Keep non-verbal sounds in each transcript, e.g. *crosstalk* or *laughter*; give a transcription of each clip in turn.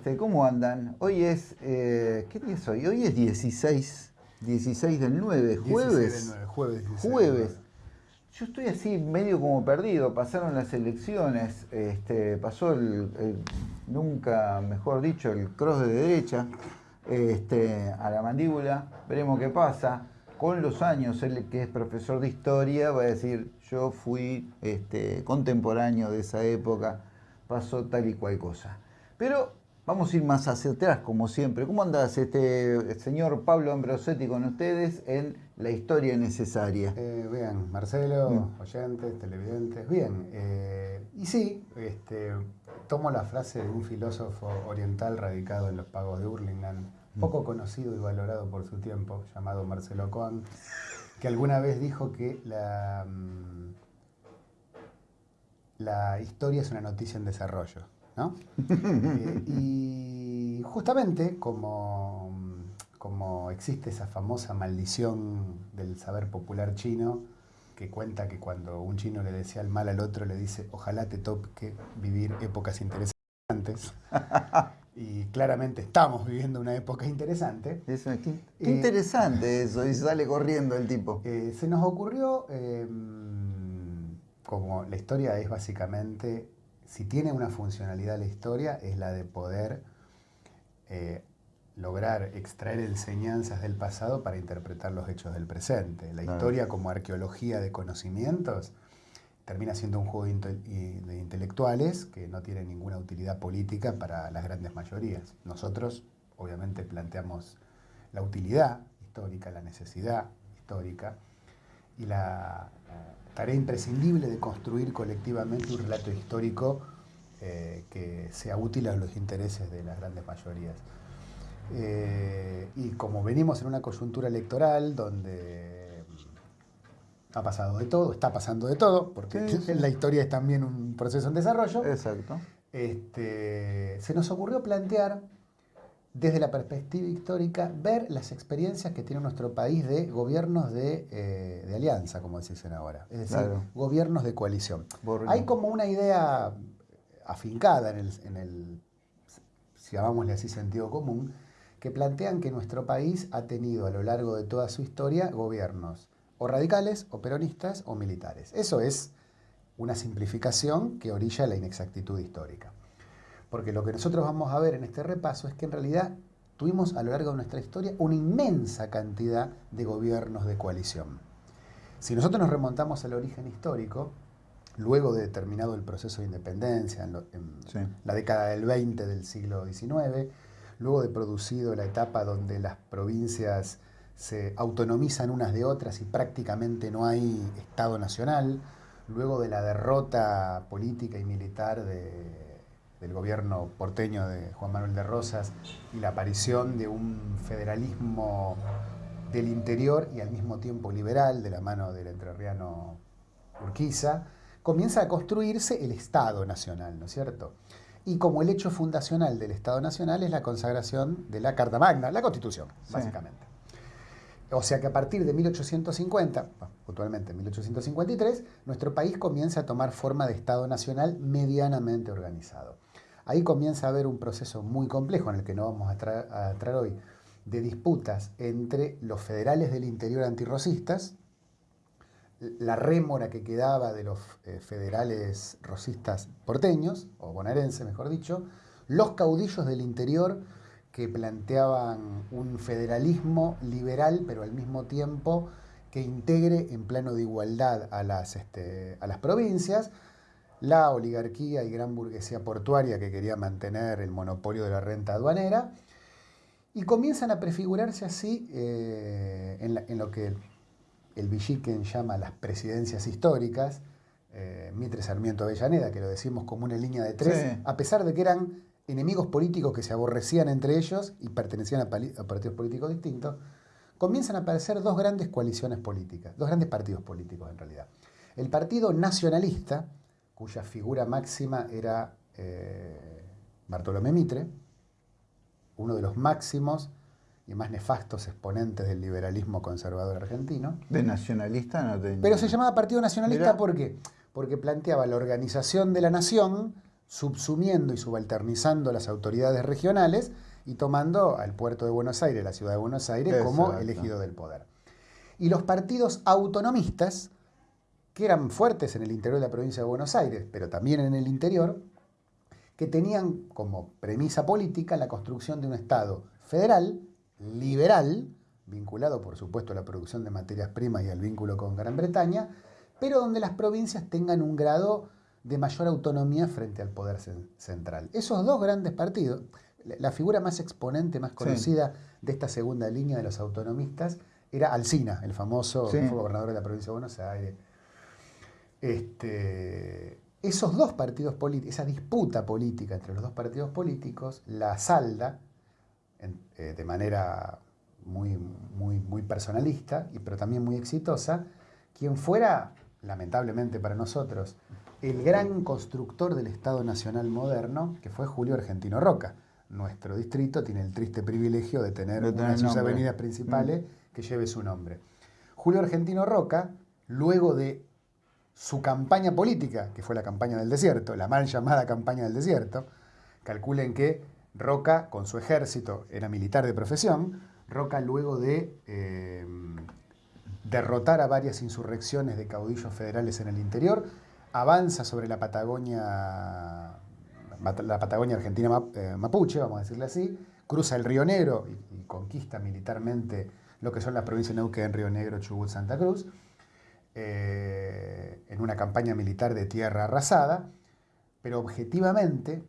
Este, ¿Cómo andan? Hoy es, eh, ¿qué día es hoy? Hoy es 16, 16 del 9, jueves. 16 del 9, jueves. 16 del Jueves. 9. Yo estoy así medio como perdido, pasaron las elecciones, este, pasó el, el- nunca mejor dicho, el cross de derecha este, a la mandíbula, veremos qué pasa. Con los años, él que es profesor de historia va a decir, yo fui este, contemporáneo de esa época, pasó tal y cual cosa. Pero vamos a ir más hacia atrás, como siempre. ¿Cómo andas, este señor Pablo Ambrosetti, con ustedes en La Historia Necesaria? Eh, bien, Marcelo, Mm. oyentes, televidentes, bien. eh, y sí, este, tomo la frase de un filósofo oriental radicado en los pagos de Hurlingham, poco conocido y valorado por su tiempo, llamado Marcelo Cohen, que alguna vez dijo que la, mm, la historia es una noticia en desarrollo. ¿No? Eh, y justamente como, como existe esa famosa maldición del saber popular chino, que cuenta que cuando un chino le desea el mal al otro, le dice, ojalá te toque vivir épocas interesantes. y claramente estamos viviendo una época interesante. Eso, qué, qué Eh, interesante eso, y sale corriendo el tipo. Eh, se nos ocurrió, eh, como la historia es básicamente, si tiene una funcionalidad la historia, es la de poder eh, lograr extraer enseñanzas del pasado para interpretar los hechos del presente. La historia como arqueología de conocimientos termina siendo un juego de intelectuales que no tiene ninguna utilidad política para las grandes mayorías. Nosotros, obviamente, planteamos la utilidad histórica, la necesidad histórica y la tarea imprescindible de construir colectivamente un relato histórico eh, que sea útil a los intereses de las grandes mayorías. Eh, y como venimos en una coyuntura electoral donde ha pasado de todo, está pasando de todo, porque Sí, sí. la historia es también un proceso en desarrollo, Exacto. este, se nos ocurrió plantear desde la perspectiva histórica, ver las experiencias que tiene nuestro país de gobiernos de, eh, de alianza, como se dicen ahora, es decir, Claro. gobiernos de coalición. Hay como una idea afincada en el, en el, si llamámosle así, sentido común, que plantean que nuestro país ha tenido a lo largo de toda su historia gobiernos o radicales, o peronistas, o militares. Eso es una simplificación que orilla la inexactitud histórica. Porque lo que nosotros vamos a ver en este repaso es que en realidad tuvimos a lo largo de nuestra historia una inmensa cantidad de gobiernos de coalición. Si nosotros nos remontamos al origen histórico, luego de terminado el proceso de independencia en, lo- en Sí. la década del 20 del siglo XIX, luego de producido la etapa donde las provincias se autonomizan unas de otras y prácticamente no hay Estado nacional, luego de la derrota política y militar de- del gobierno porteño de Juan Manuel de Rosas y la aparición de un federalismo del interior y al mismo tiempo liberal de la mano del entrerriano Urquiza, comienza a construirse el Estado Nacional, ¿no es cierto? Y como el hecho fundacional del Estado Nacional es la consagración de la Carta Magna, la Constitución, Sí. básicamente. O sea que a partir de 1850, bueno, puntualmente 1853, nuestro país comienza a tomar forma de Estado Nacional medianamente organizado. Ahí comienza a haber un proceso muy complejo en el que no vamos a tra- entrar hoy, de disputas entre los federales del interior antirrocistas, la rémora que quedaba de los eh, federales rosistas porteños, o bonaerenses mejor dicho, los caudillos del interior que planteaban un federalismo liberal, pero al mismo tiempo que integre en plano de igualdad a las, este, a las provincias, la oligarquía y gran burguesía portuaria que quería mantener el monopolio de la renta aduanera, y comienzan a prefigurarse así eh, en, la- en lo que el Villiquen llama las presidencias históricas, eh, Mitre Sarmiento Avellaneda, que lo decimos como una línea de tres, Sí. a pesar de que eran enemigos políticos que se aborrecían entre ellos y pertenecían a, a partidos políticos distintos, comienzan a aparecer dos grandes coaliciones políticas, dos grandes partidos políticos en realidad. El Partido Nacionalista, cuya figura máxima era eh, Bartolomé Mitre, uno de los máximos y más nefastos exponentes del liberalismo conservador argentino, De nacionalista no tenía. pero se llamaba Partido Nacionalista. ¿por qué? Porque planteaba la organización de la nación subsumiendo y subalternizando las autoridades regionales y tomando al puerto de Buenos Aires, la ciudad de Buenos Aires, como elegido del poder. Y los partidos autonomistas, que eran fuertes en el interior de la provincia de Buenos Aires, pero también en el interior, que tenían como premisa política la construcción de un Estado federal, liberal, vinculado por supuesto a la producción de materias primas y al vínculo con Gran Bretaña, pero donde las provincias tengan un grado de mayor autonomía frente al poder central. Esos dos grandes partidos, la figura más exponente, más conocida de esta segunda línea de los autonomistas era Alsina, el famoso gobernador de la provincia de Buenos Aires. Este, esos dos partidos políticos, esa disputa política entre los dos partidos políticos, la salda eh, de manera muy, muy, muy personalista, pero también muy exitosa, quien fuera, lamentablemente para nosotros, el gran constructor del Estado Nacional moderno, que fue Julio Argentino Roca. Nuestro distrito tiene el triste privilegio de tener una de sus avenidas principales mm. que lleve su nombre. Julio Argentino Roca, luego de su campaña política, que fue la campaña del desierto, la mal llamada campaña del desierto, calculen que Roca, con su ejército, era militar de profesión, Roca luego de eh, derrotar a varias insurrecciones de caudillos federales en el interior, avanza sobre la Patagonia, la Patagonia argentina eh, mapuche, vamos a decirle así, cruza el Río Negro y, conquista militarmente lo que son las provincias de Neuquén, Río Negro, Chubut, Santa Cruz, eh, en una campaña militar de tierra arrasada, pero objetivamente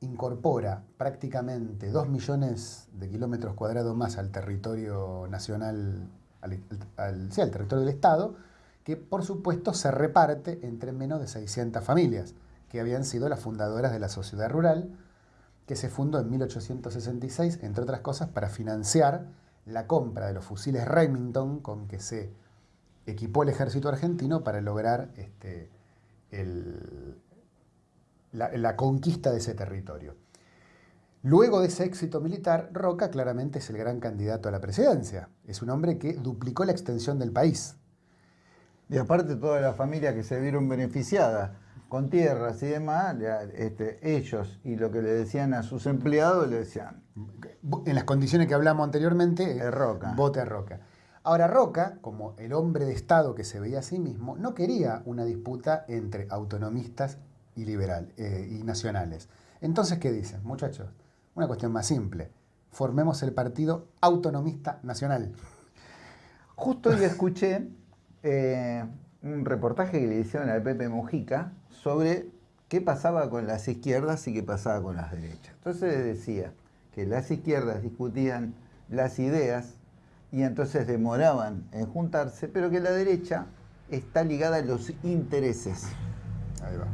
incorpora prácticamente dos millones de kilómetros cuadrados más al territorio nacional, al, al territorio del Estado, que por supuesto se reparte entre menos de 600 familias, que habían sido las fundadoras de la sociedad rural, que se fundó en 1866, entre otras cosas, para financiar la compra de los fusiles Remington con que se equipó el ejército argentino para lograr este, la, la conquista de ese territorio. Luego de ese éxito militar, Roca claramente es el gran candidato a la presidencia. Es un hombre que duplicó la extensión del país. Y aparte todas las familias que se vieron beneficiadas con tierras y demás, este, ellos y lo que le decían a sus empleados le decían... En las condiciones que hablamos anteriormente, Roca. vote a Roca. Ahora Roca, como el hombre de Estado que se veía a sí mismo, no quería una disputa entre autonomistas y eh, y nacionales. Entonces, ¿qué dicen? Muchachos, una cuestión más simple. Formemos el Partido Autonomista Nacional. Justo hoy escuché eh, un reportaje que le hicieron a Pepe Mujica sobre qué pasaba con las izquierdas y qué pasaba con las derechas. Entonces decía que las izquierdas discutían las ideas y entonces demoraban en juntarse, pero que la derecha está ligada a los intereses. Ahí va.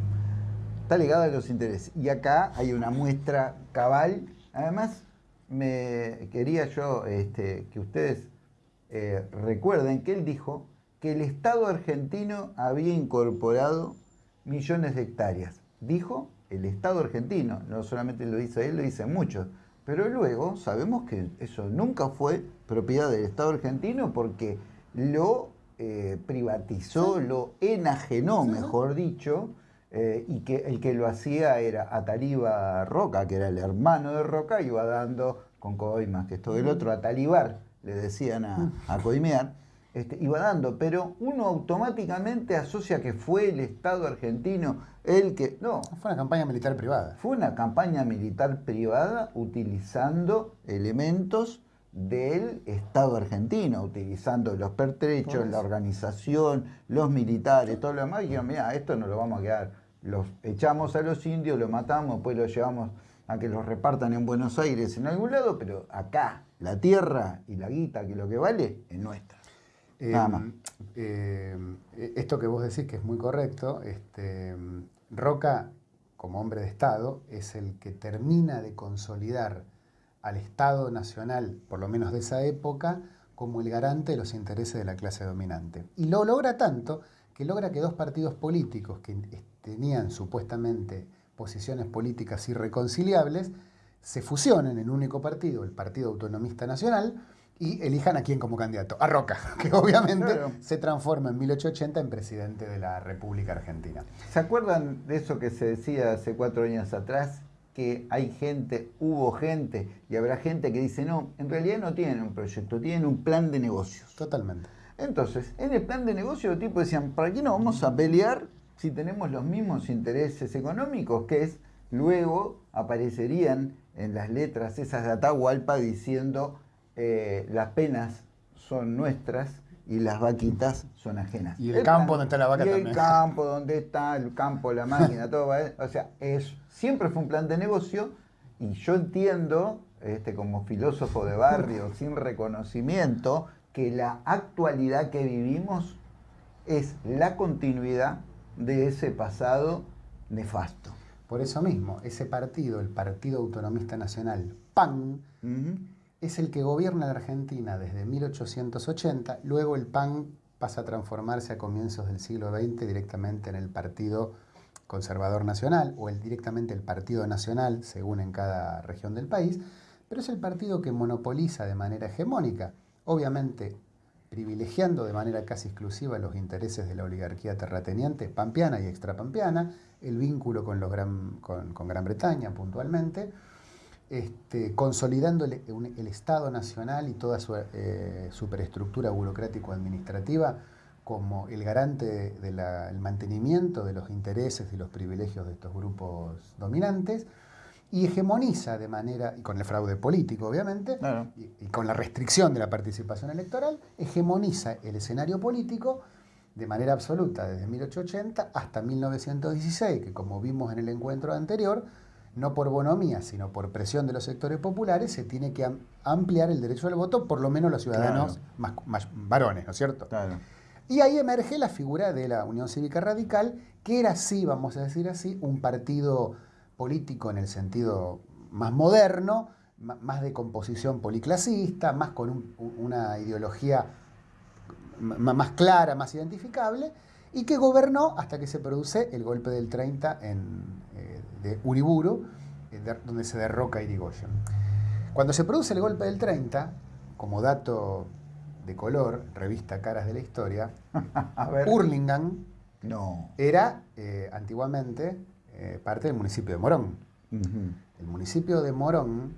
Está ligada a los intereses. Y acá hay una muestra cabal. Además, me quería yo este, que ustedes eh, recuerden que él dijo que el Estado argentino había incorporado millones de hectáreas. Dijo el Estado argentino, no solamente lo dice él, lo dicen muchos. Pero luego sabemos que eso nunca fue propiedad del Estado argentino porque lo eh, privatizó, lo enajenó, mejor dicho, eh, y que el que lo hacía era Ataliba Roca, que era el hermano de Roca, iba dando con coimas, que esto del otro, Atalibar, le decían a, a coimear este, iba dando, pero uno automáticamente asocia que fue el Estado argentino el que... No. Fue una campaña militar privada. Fue una campaña militar privada utilizando elementos del Estado argentino, utilizando los pertrechos, la organización, los militares, todo lo demás, y dijeron, mira, esto no lo vamos a quedar. Los echamos a los indios, los matamos, pues los llevamos a que los repartan en Buenos Aires en algún lado, pero acá la tierra y la guita, que lo que vale, es nuestra. Em, em, esto que vos decís que es muy correcto, este, Roca, como hombre de Estado, es el que termina de consolidar al Estado Nacional, por lo menos de esa época, como el garante de los intereses de la clase dominante. Y lo logra tanto que logra que dos partidos políticos que tenían supuestamente posiciones políticas irreconciliables se fusionen en un único partido, el Partido Autonomista Nacional, y elijan a quién como candidato, a Roca, *laughs* que obviamente se transforma en 1880 en presidente de la República Argentina. ¿Se acuerdan de eso que se decía hace cuatro años atrás? Que hay gente, hubo gente y habrá gente que dice, no, en realidad no tienen un proyecto, tienen un plan de negocios. Totalmente. Entonces, en el plan de negocio los tipos decían, ¿para qué no vamos a pelear si tenemos los mismos intereses económicos? Que es, luego aparecerían en las letras esas de Atahualpa diciendo eh, las penas son nuestras y las vaquitas son ajenas. Y el, campo donde está la vaca y también. El campo donde está, el campo, la máquina, todo. O sea, es, siempre fue un plan de negocio y yo entiendo, este, como filósofo de barrio, sin reconocimiento, que la actualidad que vivimos es la continuidad de ese pasado nefasto. Por eso mismo, ese partido, el Partido Autonomista Nacional, PAN, es el que gobierna la Argentina desde 1880, luego el PAN pasa a transformarse a comienzos del siglo XX directamente en el Partido Conservador Nacional o el, directamente el Partido Nacional, según en cada región del país, pero es el partido que monopoliza de manera hegemónica, obviamente privilegiando de manera casi exclusiva los intereses de la oligarquía terrateniente pampeana y extrapampeana, el vínculo con, los con Gran Bretaña puntualmente, este, consolidando el, Estado Nacional y toda su eh, superestructura burocrático-administrativa como el garante del mantenimiento de los intereses y los privilegios de estos grupos dominantes, y hegemoniza de manera, y con el fraude político obviamente, y, con la restricción de la participación electoral, hegemoniza el escenario político de manera absoluta desde 1880 hasta 1916, que como vimos en el encuentro anterior, no por bonomía, sino por presión de los sectores populares, se tiene que ampliar el derecho al voto, por lo menos los ciudadanos más, varones, ¿no es cierto? Y ahí emerge la figura de la Unión Cívica Radical, que era así, vamos a decir así, un partido político en el sentido más moderno, más de composición policlasista, más con una ideología más clara, más identificable, y que gobernó hasta que se produce el golpe del 30 en, eh, de Uriburu, eh, donde se derroca Irigoyen. Cuando se produce el golpe del 30, como dato de color, revista Caras de la Historia, *laughs* Hurlingham no. era eh, antiguamente parte del municipio de Morón. El municipio de Morón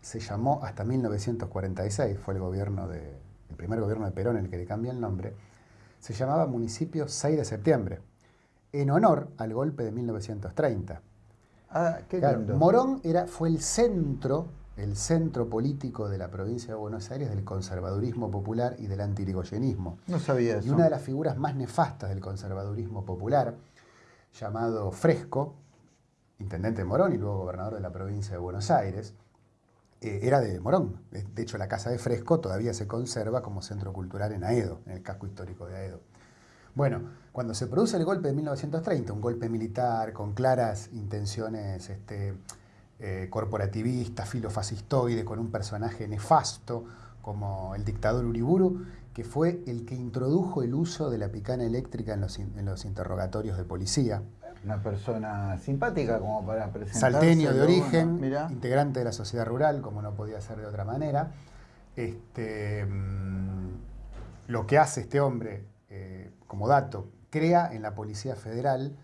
se llamó hasta 1946, fue el gobierno de, el primer gobierno de Perón el que le cambia el nombre, se llamaba municipio 6 de septiembre, en honor al golpe de 1930. Ah, qué Morón era, fue el centro, el centro político de la provincia de Buenos Aires del conservadurismo popular y del antirigoyenismo. No sabía eso. Y una de las figuras más nefastas del conservadurismo popular, llamado Fresco, intendente de Morón y luego gobernador de la provincia de Buenos Aires, eh, era de Morón. De hecho, la Casa de Fresco todavía se conserva como centro cultural en Aedo, en el casco histórico de Aedo. Bueno, cuando se produce el golpe de 1930, un golpe militar con claras intenciones este, eh, corporativistas, filofascistoide, con un personaje nefasto como el dictador Uriburu, que fue el que introdujo el uso de la picana eléctrica en los interrogatorios de policía, una persona simpática como para presentarse. Salteño de origen, integrante de la sociedad rural, como no podía ser de otra manera. Este, mm, lo que hace este hombre, eh, como dato, crea en la Policía Federal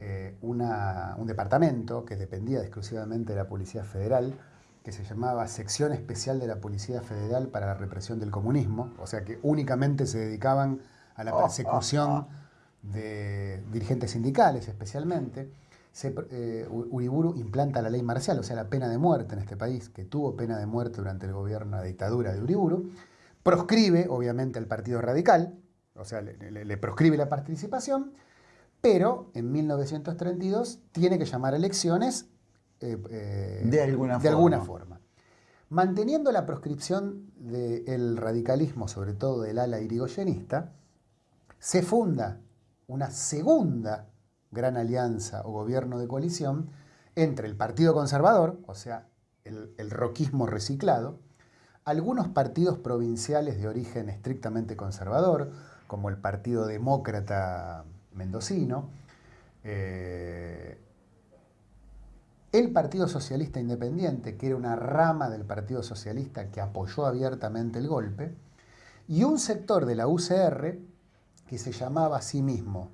eh, un departamento que dependía exclusivamente de la Policía Federal, que se llamaba Sección Especial de la Policía Federal para la Represión del Comunismo, o sea que únicamente se dedicaban a la oh, persecución. Oh, oh de dirigentes sindicales especialmente, se, eh, Uriburu implanta la ley marcial, o sea, la pena de muerte en este país, que tuvo pena de muerte durante el gobierno, la dictadura de Uriburu, proscribe obviamente al Partido Radical, o sea, le, proscribe la participación, pero en 1932 tiene que llamar elecciones eh, eh, de, alguna, de alguna forma. Manteniendo la proscripción del radicalismo, sobre todo del ala irigoyenista, se funda una segunda gran alianza o gobierno de coalición entre el Partido Conservador, o sea, el, roquismo reciclado, algunos partidos provinciales de origen estrictamente conservador, como el Partido Demócrata Mendocino, eh, el Partido Socialista Independiente, que era una rama del Partido Socialista que apoyó abiertamente el golpe, y un sector de la UCR que se llamaba a sí mismo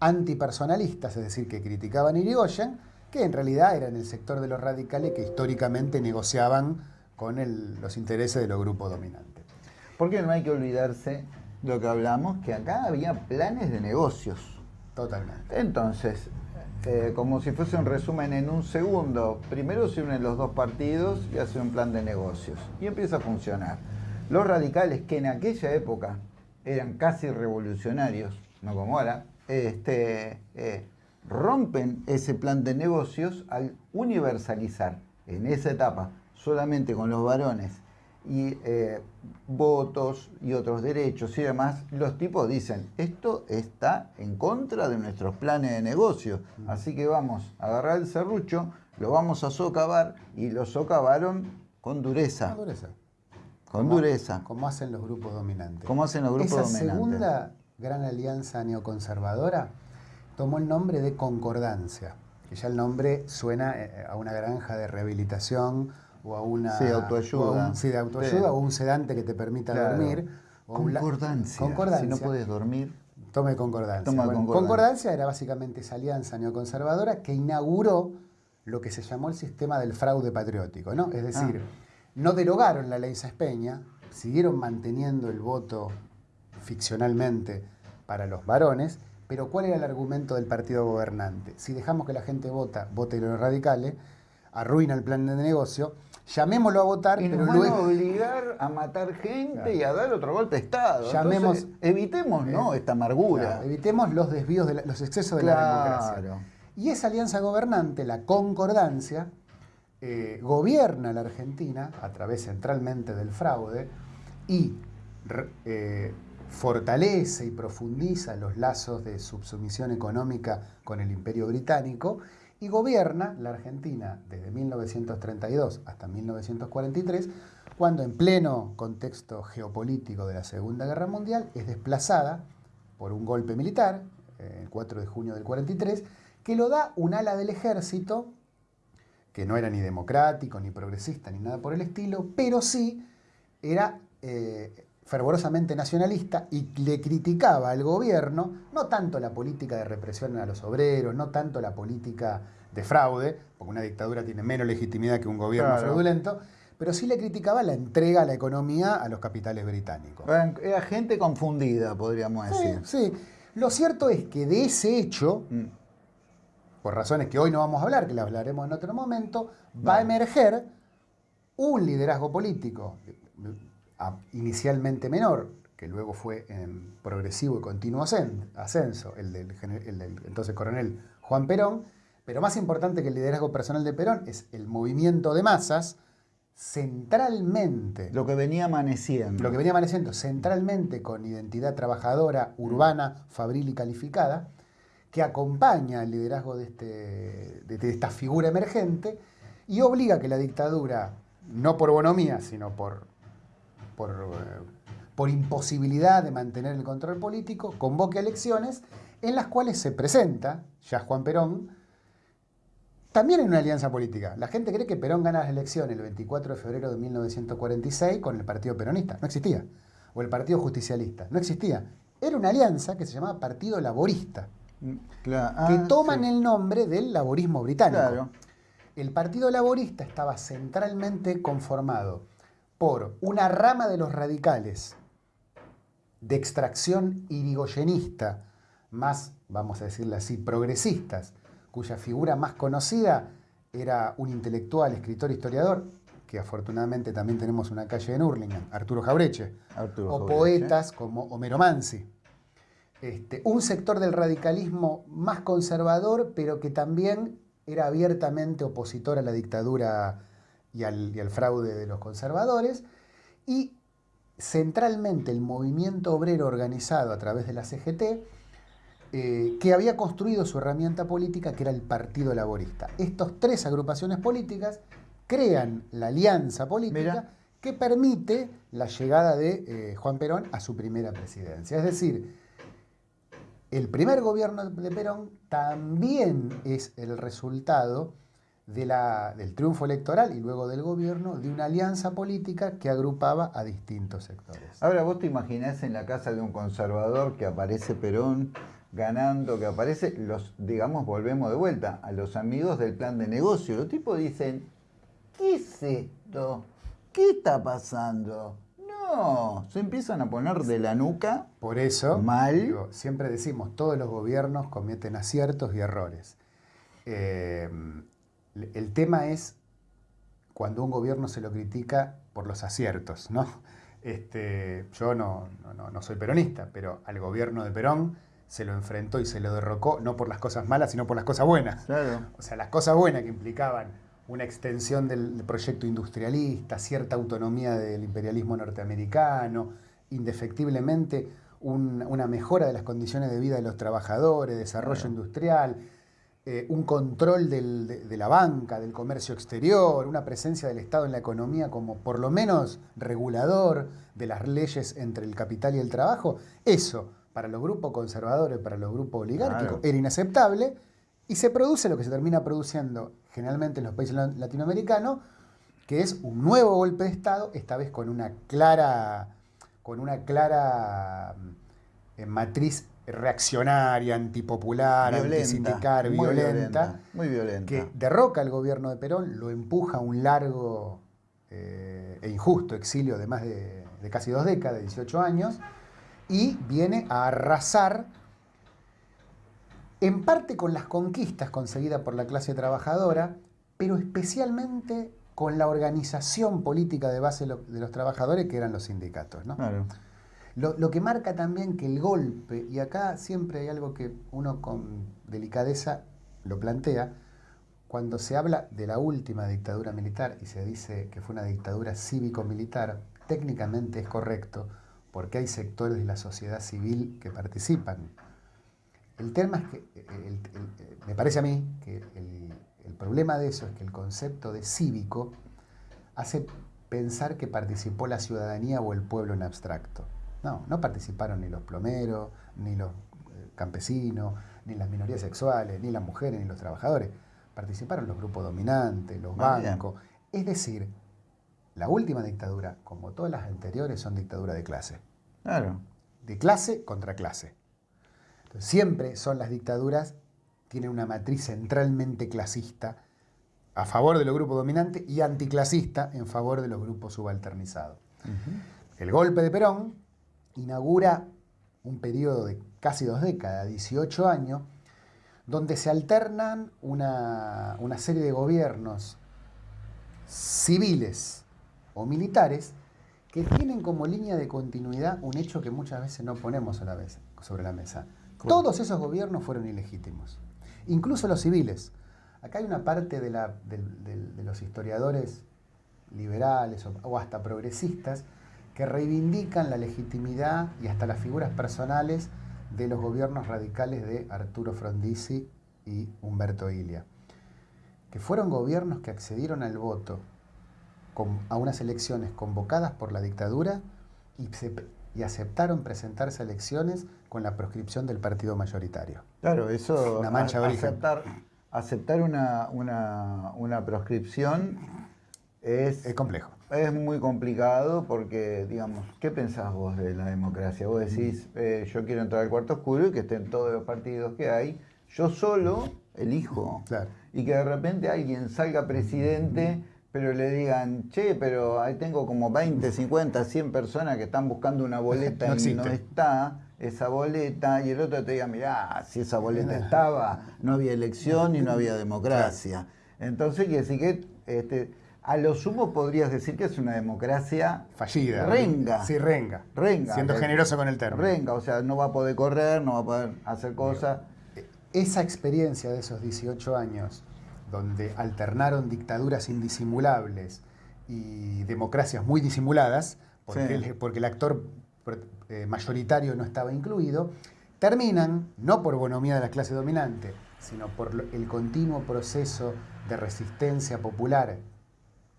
antipersonalistas, es decir, que criticaban a Irigoyen, que en realidad eran el sector de los radicales que históricamente negociaban con los intereses de los grupos dominantes. Porque no hay que olvidarse lo que hablamos, que acá había planes de negocios. Totalmente. Entonces, eh, como si fuese un resumen en un segundo, primero se unen los dos partidos y hacen un plan de negocios. Y empieza a funcionar. Los radicales, que en aquella época eran casi revolucionarios, no como ahora, este, eh, rompen ese plan de negocios al universalizar en esa etapa solamente con los varones y eh, votos y otros derechos y demás, los tipos dicen, esto está en contra de nuestros planes de negocio, así que vamos a agarrar el serrucho, lo vamos a socavar y lo socavaron con dureza. Con dureza. Con dureza. Como hacen los grupos dominantes. Como hacen los grupos Esa segunda gran alianza neoconservadora tomó el nombre de Concordancia, que ya el nombre suena eh, a una granja de rehabilitación o a una... Sí, autoayuda. O sí, de autoayuda o un sedante que te permita dormir. concordancia. concordancia. Si no puedes dormir... Tome concordancia. concordancia. era básicamente esa alianza neoconservadora que inauguró lo que se llamó el sistema del fraude patriótico, ¿no? Es decir, ah. no derogaron la ley Saspeña, siguieron manteniendo el voto ficcionalmente para los varones, pero ¿cuál era el argumento del partido gobernante? Si dejamos que la gente vota, vote los radicales, arruina el plan de negocio, llamémoslo a votar, y pero van a obligar a matar gente y a dar otro golpe de Estado. Llamemos, evitemos ¿no? Eh, esta amargura. evitemos los desvíos, de los excesos de la democracia. Y esa alianza gobernante, la concordancia, eh, gobierna la Argentina a través centralmente del fraude y eh, fortalece y profundiza los lazos de subsumisión económica con el imperio británico y gobierna la Argentina desde 1932 hasta 1943, cuando en pleno contexto geopolítico de la Segunda Guerra Mundial es desplazada por un golpe militar, el 4 de junio del 43, que lo da un ala del ejército, que no era ni democrático, ni progresista, ni nada por el estilo, pero sí era eh, fervorosamente nacionalista y le criticaba al gobierno no tanto la política de represión a los obreros, no tanto la política de fraude, porque una dictadura tiene menos legitimidad que un gobierno fraudulento, pero sí le criticaba la entrega a la economía a los capitales británicos. Era gente confundida, podríamos decir. Sí, lo cierto es que de ese hecho, mm. por razones que hoy no vamos a hablar, que las hablaremos en otro momento, va a emerger un liderazgo político inicialmente menor, que luego fue en progresivo y continuo ascenso, el del, entonces coronel Juan Perón, pero más importante que el liderazgo personal de Perón es el movimiento de masas, centralmente. Lo que venía amaneciendo. Lo que venía amaneciendo, centralmente con identidad trabajadora, urbana, fabril y calificada, que acompaña el liderazgo de, este, de esta figura emergente y obliga a que la dictadura, no por bonomía, sino por eh, por, imposibilidad de mantener el control político, convoque elecciones en las cuales se presenta ya Juan Perón, también en una alianza política. La gente cree que Perón gana las elecciones el 24 de febrero de 1946 con el Partido Peronista. No existía. O el Partido Justicialista. No existía. Era una alianza que se llamaba Partido Laborista. Mm, que ah, toman el nombre del laborismo británico. El Partido Laborista estaba centralmente conformado por una rama de los radicales de extracción irigoyenista, más, vamos a decirle así, progresistas, cuya figura más conocida era un intelectual, escritor, historiador, que afortunadamente también tenemos una calle en Hurlingham, Arturo Jaureche, o poetas como Homero Mansi. Este, un sector del radicalismo más conservador, pero que también era abiertamente opositor a la dictadura y al, fraude de los conservadores, y centralmente el movimiento obrero organizado a través de la CGT, eh, que había construido su herramienta política, que era el Partido Laborista. Estas tres agrupaciones políticas crean la alianza política que permite la llegada de eh, Juan Perón a su primera presidencia. Es decir, el primer gobierno de Perón también es el resultado del triunfo electoral y luego del gobierno de una alianza política que agrupaba a distintos sectores. Ahora vos te imaginás en la casa de un conservador que aparece Perón ganando, que aparece, los, digamos, volvemos de vuelta a los amigos del plan de negocio. Los tipos dicen, ¿qué es esto? ¿Qué está pasando? No, se empiezan a poner de la nuca. Por eso, mal. siempre decimos, todos los gobiernos cometen aciertos y errores. Eh, el tema es cuando un gobierno se lo critica por los aciertos, ¿no? Este, yo no, no, soy peronista, pero al gobierno de Perón se lo enfrentó y se lo derrocó, no por las cosas malas, sino por las cosas buenas. O sea, las cosas buenas que implicaban una extensión del, proyecto industrialista, cierta autonomía del imperialismo norteamericano, indefectiblemente una mejora de las condiciones de vida de los trabajadores, desarrollo industrial, eh, un control de, la banca, del comercio exterior, una presencia del Estado en la economía como por lo menos regulador de las leyes entre el capital y el trabajo, eso para los grupos conservadores, para los grupos oligárquicos, era inaceptable y se produce lo que se termina produciendo generalmente en los países latinoamericanos, que es un nuevo golpe de Estado, esta vez con una clara, con una clara eh, matriz reaccionaria, antipopular, antisindical, violenta, muy violenta, que derroca al gobierno de Perón, lo empuja a un largo eh, e injusto exilio de más de, casi dos décadas, 18 años, y viene a arrasar en parte con las conquistas conseguidas por la clase trabajadora, pero especialmente con la organización política de base de los trabajadores, que eran los sindicatos. ¿no? Lo, que marca también que el golpe, y acá siempre hay algo que uno con delicadeza lo plantea, cuando se habla de la última dictadura militar y se dice que fue una dictadura cívico-militar, técnicamente es correcto, porque hay sectores de la sociedad civil que participan. El tema es que, me parece a mí que el, el problema de eso es que el concepto de cívico hace pensar que participó la ciudadanía o el pueblo en abstracto. No, no participaron ni los plomeros, ni los eh, campesinos, ni las minorías sexuales, ni las mujeres, ni los trabajadores. Participaron los grupos dominantes, los ah, bancos. Es decir, la última dictadura, como todas las anteriores, son dictaduras de clase. Claro. De clase contra clase. siempre son las dictaduras, tienen una matriz centralmente clasista a favor de los grupos dominantes y anticlasista en favor de los grupos subalternizados. El golpe de Perón inaugura un periodo de casi dos décadas, 18 años, donde se alternan una, serie de gobiernos civiles o militares que tienen como línea de continuidad un hecho que muchas veces no ponemos a la vez, sobre la mesa. Todos esos gobiernos fueron ilegítimos, incluso los civiles. Acá hay una parte de, los historiadores liberales o hasta progresistas que reivindican la legitimidad y hasta las figuras personales de los gobiernos radicales de Arturo Frondizi y Humberto Ilia, que fueron gobiernos que accedieron al voto a unas elecciones convocadas por la dictadura y, aceptaron presentarse a elecciones con la proscripción del partido mayoritario. Claro, eso, una mancha aceptar, aceptar una, una, una proscripción es, es complejo. Es muy complicado porque, digamos, ¿qué pensás vos de la democracia? Vos decís, eh, yo quiero entrar al cuarto oscuro y que estén todos los partidos que hay. Yo solo elijo. Y que de repente alguien salga presidente, pero le digan, che, pero ahí tengo como 20, 50, 100 personas que están buscando una boleta *laughs* y no está esa boleta, y el otro te diga, mirá, si esa boleta estaba, no había elección y no había democracia. Entonces quiere decir que este, a lo sumo podrías decir que es una democracia fallida. Renga. Sí, renga. Renga. Siendo generoso con el término. Renga, o sea, no va a poder correr, no va a poder hacer cosas. Esa experiencia de esos 18 años, donde alternaron dictaduras indisimulables y democracias muy disimuladas, porque, el, porque el actor eh, mayoritario no estaba incluido, terminan, no por bonomía de la clase dominante, sino por el continuo proceso de resistencia popular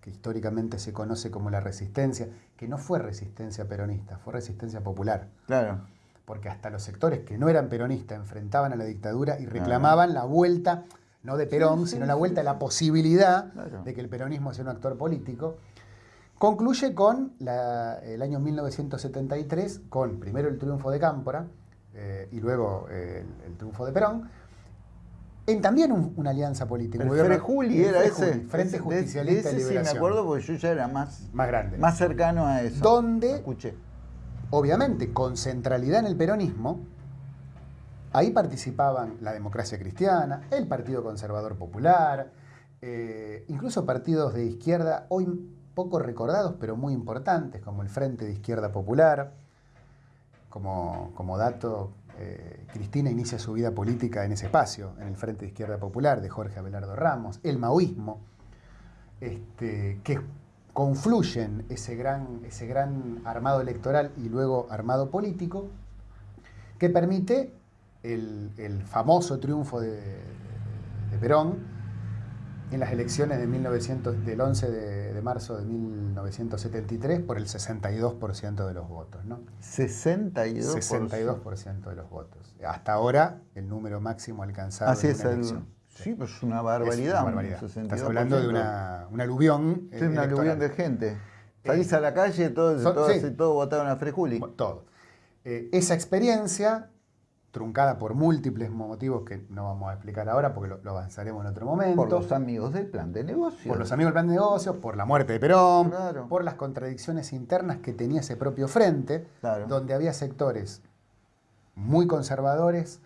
que históricamente se conoce como la resistencia, que no fue resistencia peronista, fue resistencia popular. Claro. Porque hasta los sectores que no eran peronistas enfrentaban a la dictadura y reclamaban la vuelta, no de Perón, Sí, sí, sino la vuelta a la posibilidad Claro. de que el peronismo sea un actor político, concluye con la- el año 1973, con primero el triunfo de Cámpora eh, y luego eh, el, el triunfo de Perón, en también un- una alianza política. El el era ese. Frente Ese- Justicialista de de ese sí me acuerdo porque yo ya era más, Más grande. más cercano a eso. ¿Dónde? Escuché. obviamente con centralidad en el peronismo, ahí participaban la democracia cristiana, el Partido Conservador Popular, eh, incluso partidos de izquierda, hoy poco recordados, pero muy importantes, como el Frente de Izquierda Popular. Como, como dato, eh, Cristina inicia su vida política en ese espacio, en el Frente de Izquierda Popular de Jorge Abelardo Ramos, el maoísmo, este, que confluyen ese gran, ese gran armado electoral y luego armado político, que permite el, famoso triunfo de Perón en las elecciones de 1900, del 11 de, de marzo de 1973 por el 62% de los votos. ¿no? 62%. 62% de los votos. Hasta ahora, el número máximo alcanzado Así en es una el. elección. Sí, pues es una Es barbaridad. una un barbaridad. 62%. Estás hablando de una, un aluvión. Sí, eh, una electoral. aluvión de gente. Salís a la calle, todos, Son- todos, sí. todos votaron a Frejuli. Todo. Eh, esa experiencia, truncada por múltiples motivos que no vamos a explicar ahora porque lo, lo avanzaremos en otro momento. Por los amigos del plan de negocio. por los amigos del plan de negocios, por la muerte de Perón, Claro. por las contradicciones internas que tenía ese propio frente, Claro. donde había sectores muy conservadores,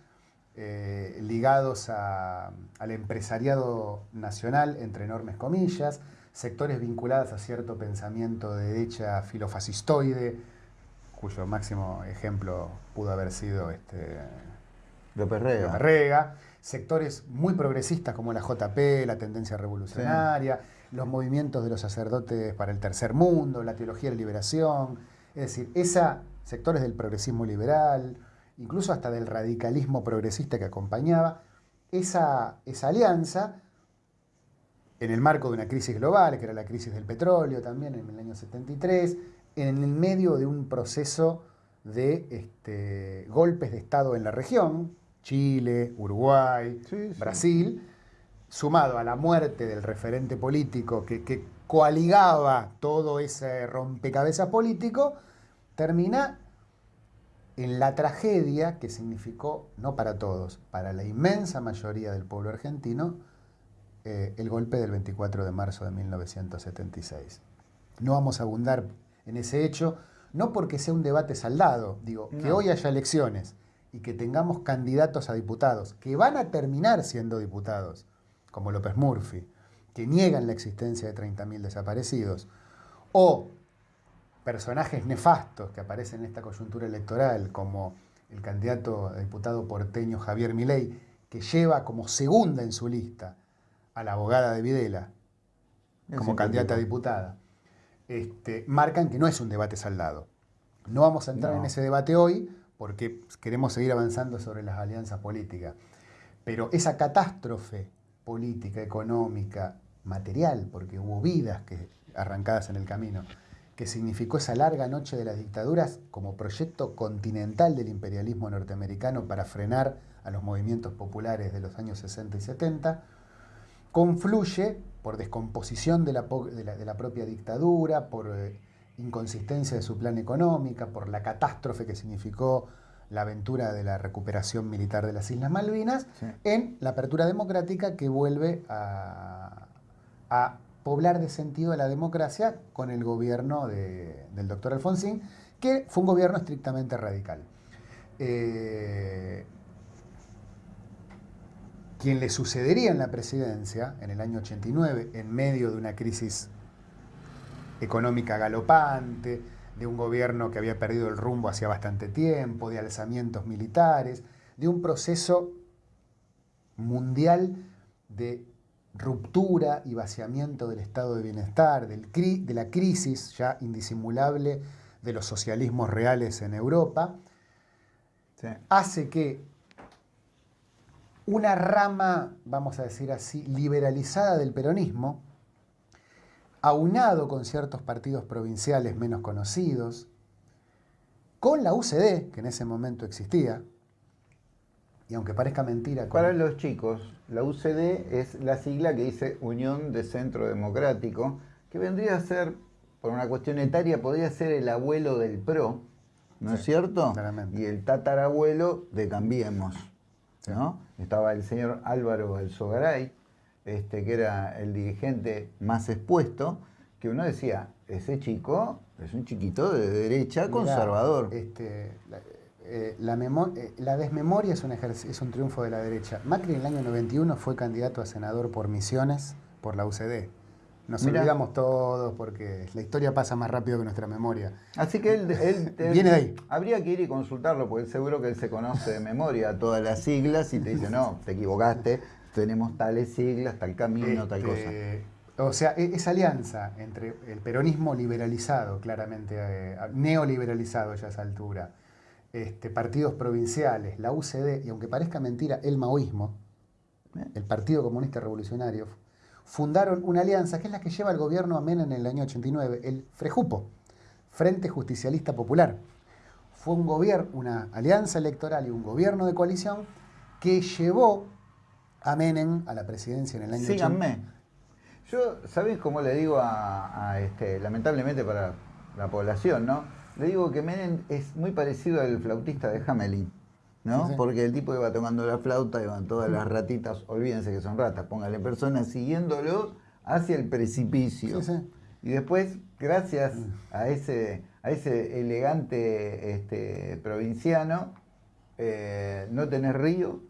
eh, ligados a- al empresariado nacional, entre enormes comillas, sectores vinculados a cierto pensamiento de derecha filofascistoide, cuyo máximo ejemplo pudo haber sido este, López Rega. López Rega, sectores muy progresistas como la JP, la tendencia revolucionaria, los movimientos de los sacerdotes para el tercer mundo, la teología de la liberación, es decir, esa, sectores del progresismo liberal, incluso hasta del radicalismo progresista que acompañaba, esa, esa alianza en el marco de una crisis global, que era la crisis del petróleo también en el año 73, en el medio de un proceso de este, golpes de Estado en la región, Chile, Uruguay, Sí, sí. Brasil, sumado a la muerte del referente político que, que coaligaba todo ese rompecabezas político, termina en la tragedia que significó, no para todos, para la inmensa mayoría del pueblo argentino, eh, el golpe del 24 de marzo de 1976. No vamos a abundar en ese hecho, no porque sea un debate saldado, digo, que hoy haya elecciones y que tengamos candidatos a diputados que van a terminar siendo diputados, como López Murphy, que niegan la existencia de 30.000 desaparecidos, o personajes nefastos que aparecen en esta coyuntura electoral, como el candidato a diputado porteño Javier Milei, que lleva como segunda en su lista a la abogada de Videla como candidata a diputada, este, marcan que no es un debate saldado. No vamos a entrar No. en ese debate hoy porque queremos seguir avanzando sobre las alianzas políticas. Pero esa catástrofe política, económica, material, porque hubo vidas que, arrancadas en el camino, que significó esa larga noche de las dictaduras como proyecto continental del imperialismo norteamericano para frenar a los movimientos populares de los años 60 y 70, confluye por descomposición de la, de la- de la propia dictadura, por eh, inconsistencia de su plan económica, por la catástrofe que significó la aventura de la recuperación militar de las Islas Malvinas, Sí. en la apertura democrática que vuelve a, a poblar de sentido a la democracia con el gobierno de- del doctor Alfonsín, que fue un gobierno estrictamente radical. Eh, quien le sucedería en la presidencia en el año 89, en medio de una crisis económica galopante, de un gobierno que había perdido el rumbo hacía bastante tiempo, de alzamientos militares, de un proceso mundial de ruptura y vaciamiento del estado de bienestar, del cri- de la crisis ya indisimulable de los socialismos reales en Europa, Sí. hace que una rama, vamos a decir así, liberalizada del peronismo, aunado con ciertos partidos provinciales menos conocidos, con la UCD, que en ese momento existía, Y aunque parezca mentira... Para los chicos, la UCD es la sigla que dice Unión de Centro Democrático, que vendría a ser, por una cuestión etaria, podría ser el abuelo del PRO, ¿no es cierto? Claramente. Y el tatarabuelo de Cambiemos, ¿no? Estaba el señor Álvaro Elzogaray, este, que era el dirigente más expuesto, que uno decía, ese chico es un chiquito de derecha Mirá, conservador. Este, la, eh, la eh, la desmemoria es un, es un triunfo de la derecha. Macri en el año 91 fue candidato a senador por Misiones por la UCD. Nos Mirá. olvidamos todos porque la historia pasa más rápido que nuestra memoria. Así que él, él- *laughs* él- Viene de ahí. Habría que ir y consultarlo, porque seguro que él se conoce de memoria todas las siglas y te dice, no, te equivocaste, tenemos tales siglas, tal camino, tal cosa. Este, O sea, e- esa alianza entre el peronismo liberalizado, claramente eh, neoliberalizado ya a esa altura, este, partidos provinciales, la UCD, y aunque parezca mentira, el maoísmo, el Partido Comunista Revolucionario, fundaron una alianza que es la que lleva al gobierno a Menem en el año 89, el FREJUPO, Frente Justicialista Popular. Fue un gobierno, una alianza electoral y un gobierno de coalición que llevó a Menem a la presidencia en el año 80. Síganme. Yo, ¿sabés cómo le digo a, a este, lamentablemente para la población, ¿no? Le digo que Menem es muy parecido al flautista de Hamelin, ¿no? Sí, sí. Porque el tipo iba tocando la flauta, iban todas las ratitas, olvídense que son ratas, póngale personas siguiéndolo hacia el precipicio. Sí. Y después, gracias a ese, a ese elegante este, provinciano, eh, no tenés río,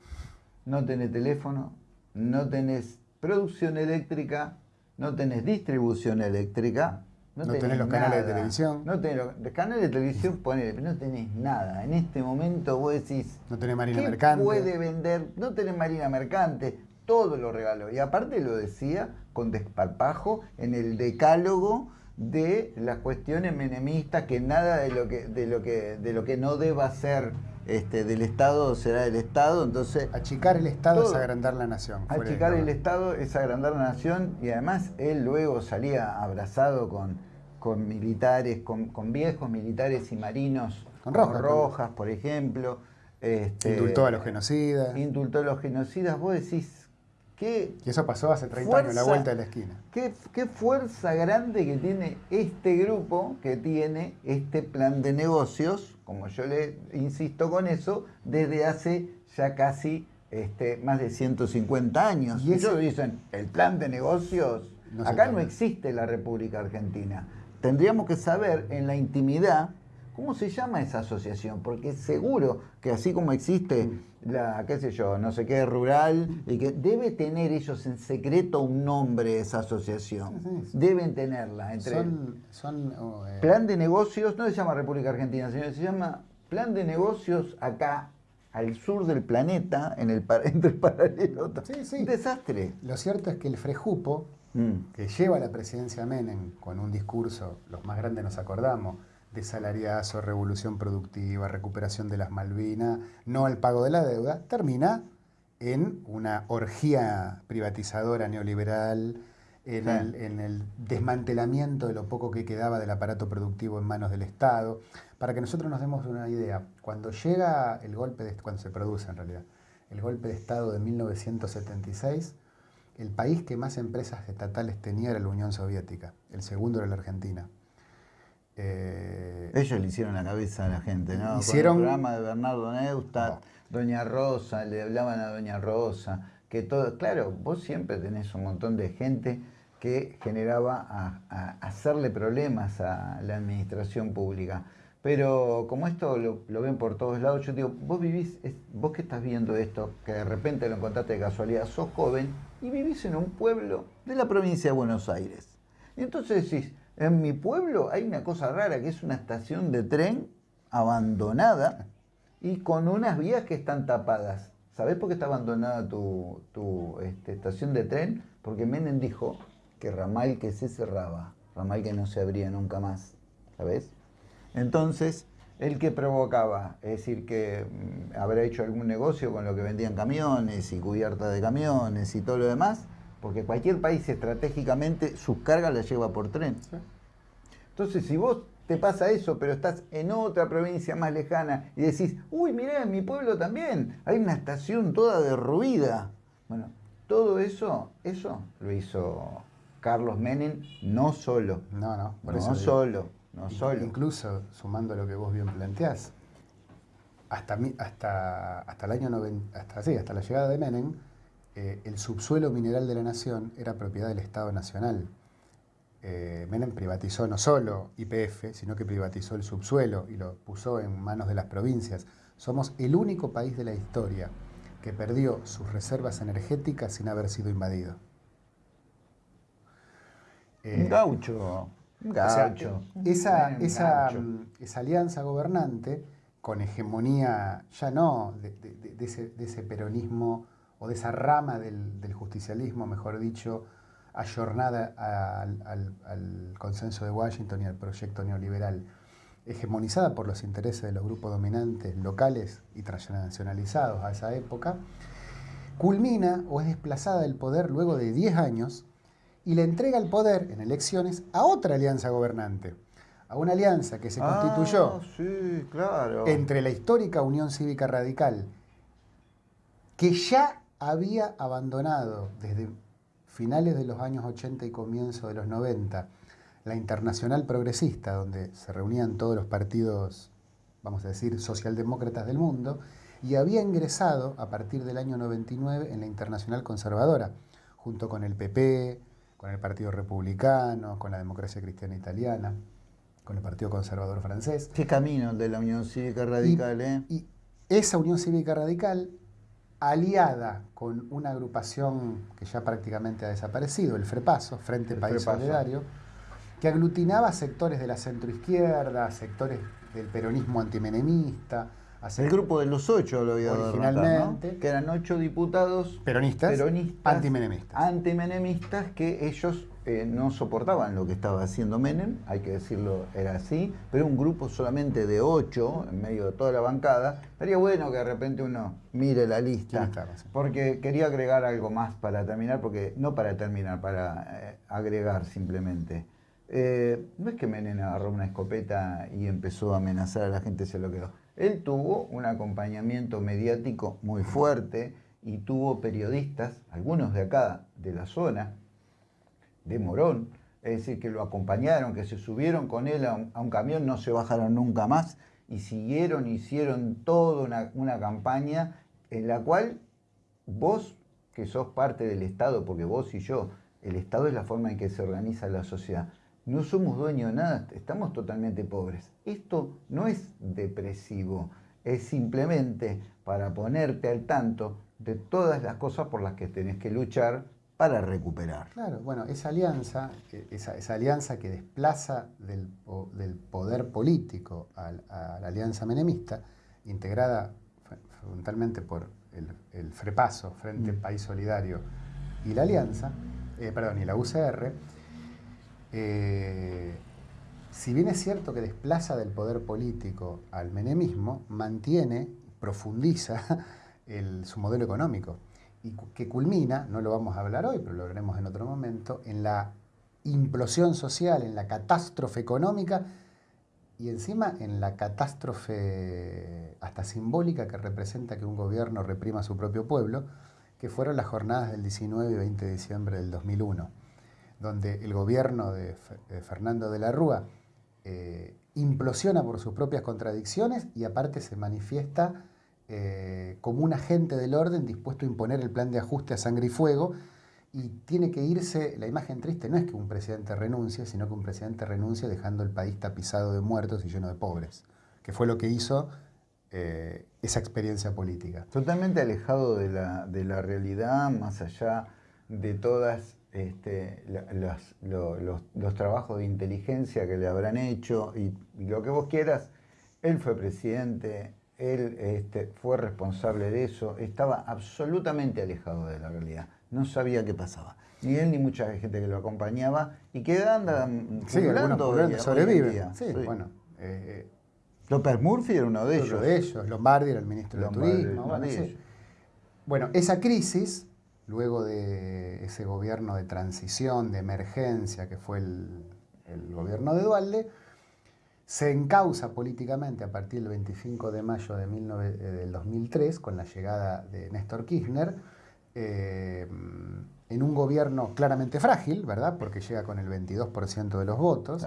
no tenés teléfono, no tenés producción eléctrica, no tenés distribución eléctrica, no, No tenés los canales de televisión. No tenés los, los canales de televisión, ponele, pero no tenés nada. En este momento vos decís, No tenés marina ¿qué mercante. puede vender? No tenés marina mercante, todo lo regaló. Y aparte lo decía con desparpajo en el decálogo de las cuestiones menemistas, que nada de lo que, de lo que, de lo que no deba ser este, del Estado será del Estado. Entonces, Achicar el Estado Todo. es agrandar la nación. Achicar el. Estado es agrandar la nación y además él luego salía abrazado con, con militares, con, con viejos militares y marinos, Con como Rojas, Rojas, por ejemplo. Este, Indultó a los genocidas. Indultó a los genocidas. Vos decís, ¿qué, Y eso pasó hace 30 años, la vuelta de la esquina. qué, qué fuerza grande que tiene este grupo, que tiene este plan de negocios, como yo le insisto con eso, desde hace ya casi este, más de 150 años. Y ellos dicen, el plan de negocios, No acá no existe la República Argentina. Tendríamos que saber en la intimidad cómo se llama esa asociación, porque seguro que así como existe la, qué sé yo, no sé qué, rural, y que debe tener ellos en secreto un nombre esa asociación. Sí, sí. Deben tenerla. Entre Son, son oh, eh, Plan de negocios, no se llama República Argentina, señor, se llama Plan de negocios acá, al sur del planeta, en el, *laughs* entre el paralelo. Sí, sí. Un desastre. Lo cierto es que el Frejupo, Mm. que lleva la presidencia Menem con un discurso, los más grandes nos acordamos, de salariazo, revolución productiva, recuperación de las Malvinas, no al pago de la deuda, termina en una orgía privatizadora neoliberal, en, el, en el desmantelamiento de lo poco que quedaba del aparato productivo en manos del Estado. Para que nosotros nos demos una idea, cuando llega el golpe, de, cuando se produce en realidad, el golpe de Estado de 1976, el país que más empresas estatales tenía era la Unión Soviética, el segundo era la Argentina. Eh, Ellos le hicieron la cabeza a la gente, ¿no? Hicieron- Con el programa de Bernardo Neustadt, No. Doña Rosa, le hablaban a Doña Rosa, que todo, claro, vos siempre tenés un montón de gente que generaba a, a hacerle problemas a la administración pública. Pero como esto lo, lo ven por todos lados, yo digo, vos vivís, es- vos que estás viendo esto, que de repente lo encontraste de casualidad, sos joven y vivís en un pueblo de la provincia de Buenos Aires. Y entonces decís, en mi pueblo hay una cosa rara, que es una estación de tren abandonada y con unas vías que están tapadas. ¿Sabés por qué está abandonada tu, este, estación de tren? Porque Menem dijo que ramal que se cerraba, ramal que no se abría nunca más. ¿Sabés? Entonces, el que provocaba, es decir, que mm, habrá hecho algún negocio con lo que vendían camiones y cubiertas de camiones y todo lo demás, porque cualquier país estratégicamente sus cargas las lleva por tren. Entonces, si vos te pasa eso, pero estás en otra provincia más lejana y decís, uy, mirá, en mi pueblo también hay una estación toda derruida. Bueno, todo eso, eso lo hizo Carlos Menem no solo. No, no, por no eso solo, no solo. Incluso, sumando lo que vos bien planteás, hasta, hasta, hasta el año 90, hasta, sí, hasta la llegada de Menem, eh, el subsuelo mineral de la nación era propiedad del Estado Nacional. Eh, Menem privatizó no solo IPF, sino que privatizó el subsuelo y lo puso en manos de las provincias. Somos el único país de la historia que perdió sus reservas energéticas sin haber sido invadido. un gaucho. Gaucho. esa, esa, esa alianza gobernante con hegemonía ya no de, ese, peronismo o de esa rama del, justicialismo, mejor dicho, ayornada al, consenso de Washington y al proyecto neoliberal, hegemonizada por los intereses de los grupos dominantes locales y transnacionalizados a esa época, culmina o es desplazada del poder luego de 10 años y le entrega el poder en elecciones a otra alianza gobernante a una alianza que se constituyó ah, entre la histórica Unión Cívica Radical, que ya había abandonado desde finales de los años 80 y comienzo de los 90 la Internacional Progresista, donde se reunían todos los partidos, vamos a decir, socialdemócratas del mundo, y había ingresado a partir del año 99 en la Internacional Conservadora, junto con el PP, con el Partido Republicano, con la Democracia Cristiana Italiana con el Partido Conservador francés. Qué camino de la Unión Cívica Radical, ¿eh? Y esa Unión Cívica Radical, aliada con una agrupación que ya prácticamente ha desaparecido, el FREPASO, Frente País Solidario, que aglutinaba sectores de la centroizquierda, sectores del peronismo antimenemista, el grupo de los ocho lo había Originalmente. Que eran ocho diputados peronistas, peronistas antimenemistas. Antimenemistas que ellos eh, no soportaban lo que estaba haciendo Menem, hay que decirlo, era así, pero un grupo solamente de ocho, en medio de toda la bancada, sería bueno que de repente uno mire la lista, porque quería agregar algo más para terminar, porque no para terminar, para eh, agregar simplemente. Eh, no es que Menem agarró una escopeta y empezó a amenazar a la gente, se lo quedó él tuvo un acompañamiento mediático muy fuerte y tuvo periodistas, algunos de acá, de la zona, de Morón, es decir, que lo acompañaron, que se subieron con él a un, camión, no se bajaron nunca más y siguieron, hicieron toda una, una campaña en la cual vos, que sos parte del Estado, porque vos y yo, el Estado es la forma en que se organiza la sociedad, no somos dueños de nada, estamos totalmente pobres. Esto no es depresivo, es simplemente para ponerte al tanto de todas las cosas por las que tenés que luchar para recuperar. Claro, bueno, esa alianza, eh, esa, alianza que desplaza del, poder político a, la alianza menemista, integrada fundamentalmente por el, FREPASO, Frente mm. País Solidario, y la alianza, eh, perdón, y la UCR, eh, si bien es cierto que desplaza del poder político al menemismo, mantiene, profundiza *laughs* su modelo económico y que culmina, no lo vamos a hablar hoy, pero lo veremos en otro momento, en la implosión social, en la catástrofe económica y encima en la catástrofe hasta simbólica que representa que un gobierno reprima a su propio pueblo, que fueron las jornadas del 19 y 20 de diciembre del 2001 donde el gobierno de, Fernando de la Rúa eh, implosiona por sus propias contradicciones y aparte se manifiesta eh, como un agente del orden dispuesto a imponer el plan de ajuste a sangre y fuego y tiene que irse, la imagen triste no es que un presidente renuncie, sino que un presidente renuncie dejando el país tapizado de muertos y lleno de pobres, que fue lo que hizo eh, esa experiencia política. Totalmente alejado de la, de la realidad, más allá de todas este, los, trabajos de inteligencia que le habrán hecho y, lo que vos quieras, él fue presidente, él este, fue responsable de eso, estaba absolutamente alejado de la realidad, no sabía qué pasaba. Ni él ni mucha gente que lo acompañaba y que andan sí, sobreviven. Sí, bueno. Eh, López Murphy era uno de ellos. Uno de ellos, Lombardi era el ministro de Turismo. bueno, esa crisis luego de ese gobierno de transición, de emergencia, que fue el, gobierno de Dualde, se encausa políticamente a partir del 25 de mayo de eh, del 2003 con la llegada de Néstor Kirchner eh, en un gobierno claramente frágil, ¿verdad? Porque llega con el 22% de los votos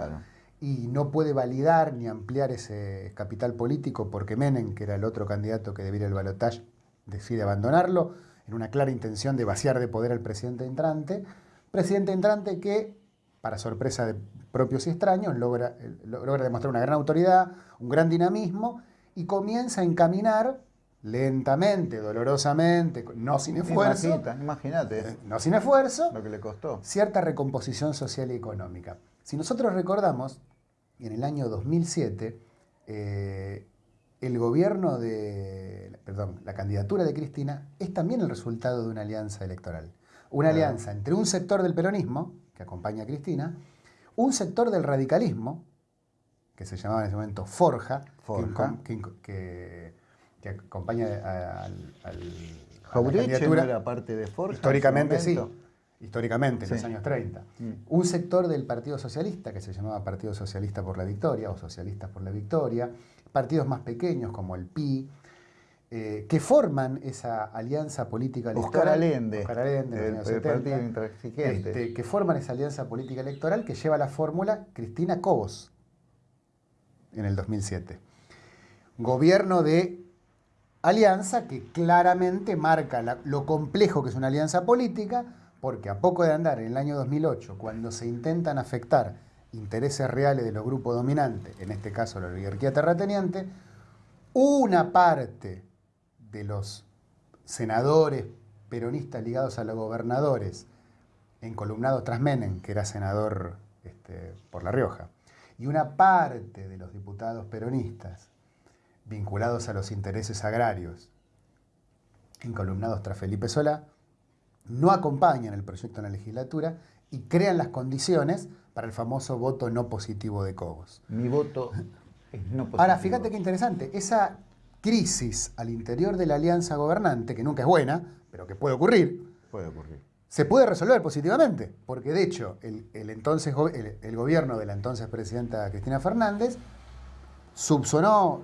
y no puede validar ni ampliar ese capital político porque Menem, que era el otro candidato que debiera el balotaje, decide abandonarlo en una clara intención de vaciar de poder al presidente entrante. Presidente entrante que, para sorpresa de propios y extraños, logra, logra demostrar una gran autoridad, un gran dinamismo y comienza a encaminar lentamente, dolorosamente, no sin esfuerzo. Imagínate. Eh, no sin esfuerzo. Lo que le costó. Cierta recomposición social y económica. Si nosotros recordamos, en el año 2007, eh, el gobierno de, perdón, la candidatura de Cristina es también el resultado de una alianza electoral. Una alianza entre un sector del peronismo, que acompaña a Cristina, un sector del radicalismo, que se llamaba en ese momento Forja, Que, acompaña al, al era parte de Forja. Históricamente sí, históricamente, en los años 30. Mm. Un sector del Partido Socialista, que se llamaba Partido Socialista por la Victoria, o Socialistas por la Victoria, partidos más pequeños como el PI, eh, que forman esa alianza política electoral. Oscar Allende, Oscar Allende el, partido este, que forman esa alianza política electoral que lleva la fórmula Cristina Cobos en el 2007. Gobierno de alianza que claramente marca lo complejo que es una alianza política, porque a poco de andar en el año 2008, cuando se intentan afectar intereses reales de los grupos dominantes, en este caso la oligarquía terrateniente, una parte de los senadores peronistas ligados a los gobernadores, encolumnados tras Menem, que era senador este, por La Rioja, y una parte de los diputados peronistas vinculados a los intereses agrarios, encolumnados tras Felipe Solá, no acompañan el proyecto en la legislatura y crean las condiciones para el famoso voto no positivo de Cobos. Mi voto es *laughs* no positivo. Ahora, fíjate qué interesante, esa crisis al interior de la alianza gobernante, que nunca es buena, pero que puede ocurrir, puede ocurrir. se puede resolver positivamente, porque de hecho el, entonces, el, gobierno de la entonces presidenta Cristina Fernández subsonó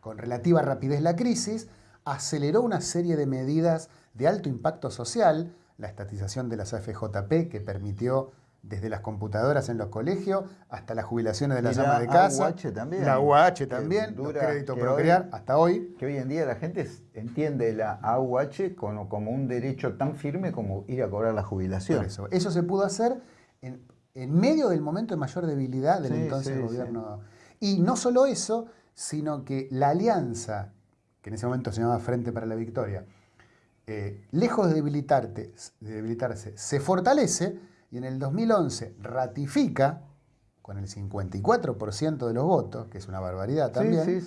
con relativa rapidez la crisis, aceleró una serie de medidas de alto impacto social, la estatización de las AFJP que permitió desde las computadoras en los colegios hasta las jubilaciones de las amas de casa. También. La UH también, dura, crédito procrear, hasta hoy. Que hoy en día la gente entiende la AUH como, como un derecho tan firme como ir a cobrar la jubilación. eso, eso se pudo hacer en, medio del momento de mayor debilidad del entonces gobierno. Y no solo eso, sino que la alianza, que en ese momento se llamaba Frente para la Victoria, eh, lejos de, debilitarte, de debilitarse, se fortalece y en el 2011 ratifica con el 54% de los votos, que es una barbaridad también,